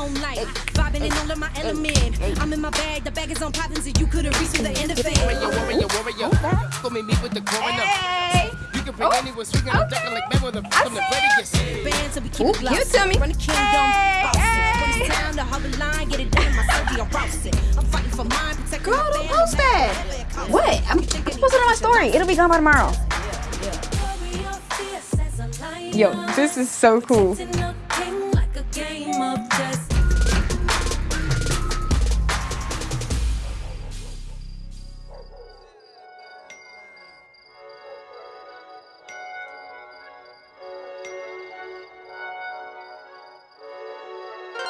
own life. Vibing in all of my element. I'm in my bag, the bag is on poppins', and you couldn't reach to the end of it. Warrior, warrior, warrior. Go meet me with the coroner. You can bring anyone swinging, I'm ducking like men with a from the readiest. Band, so we keep Ooh, it glossy. give it me. Run the kingdom, boss it. When it's time to hug the line, get it done in my Sergio Rossi. I'm fighting for mine, protecting Girl, my don't family. post that. What? I'm, I'm supposed to on my story. It'll be gone by tomorrow. Yo, this is so cool.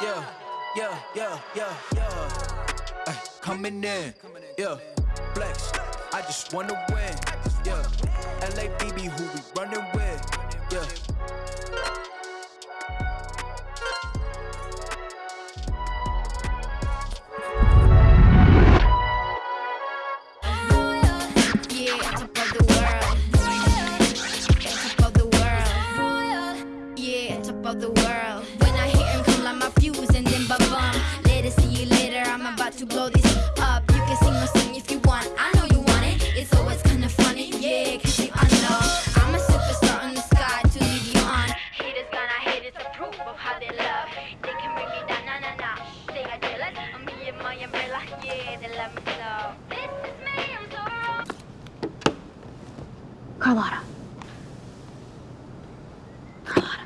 Yeah, yeah, yeah, yeah, yeah. Ay, coming in, yeah. Flex, I just wanna win, yeah. LABB, who we running with, yeah. Top of the world. When I hear him come like my fuse and then ba-bum. Later, see you later. I'm about to blow this up. You can sing or sing if you want. I know you want it. It's always kind of funny. Yeah, cause you I know. I'm a superstar in the sky to lead you on. Haters gonna hate it's a proof of how they love. They can bring me down, nah, nah, nah. They are jealous. I'm me and my umbrella. Yeah, they love me so. This is me, I'm so wrong. Carlotta. Carlotta.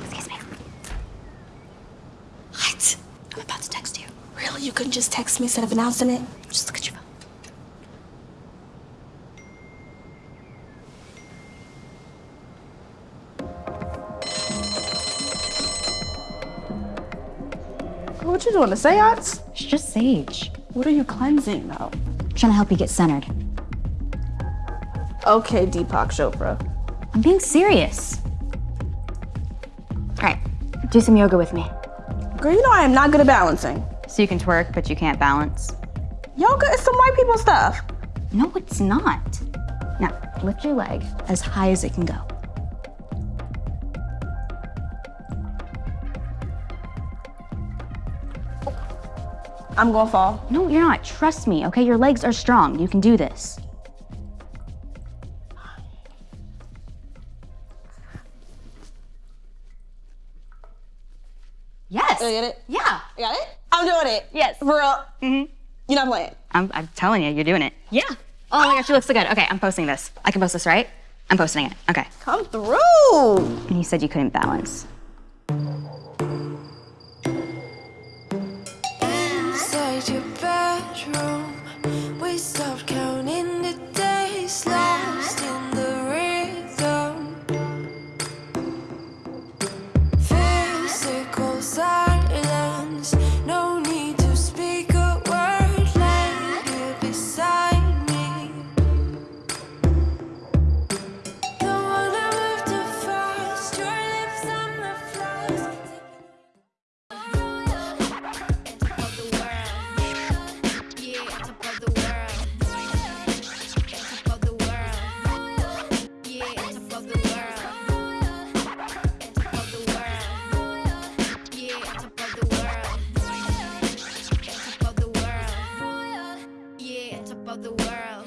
Excuse me. What? I'm about to text you. Really? You couldn't just text me instead of announcing it? Just look at your phone. What you doing, a seance? It's just sage. What are you cleansing though? trying to help you get centered. Okay, Deepak Chopra. I'm being serious. All right, do some yoga with me. Girl, you know I am not good at balancing. So you can twerk, but you can't balance. Yoga is some white people stuff. No, it's not. Now, lift your leg as high as it can go. I'm gonna fall. No, you're not. Trust me, okay? Your legs are strong. You can do this. Yes. Did I get it? Yeah. I got it? I'm doing it. Yes. For real? Mm-hmm. You're not playing. I'm, I'm telling you, you're doing it. Yeah. Oh my gosh, you look so good. Okay, I'm posting this. I can post this, right? I'm posting it. Okay. Come through. And you said you couldn't balance. Inside your bedroom, Of the world.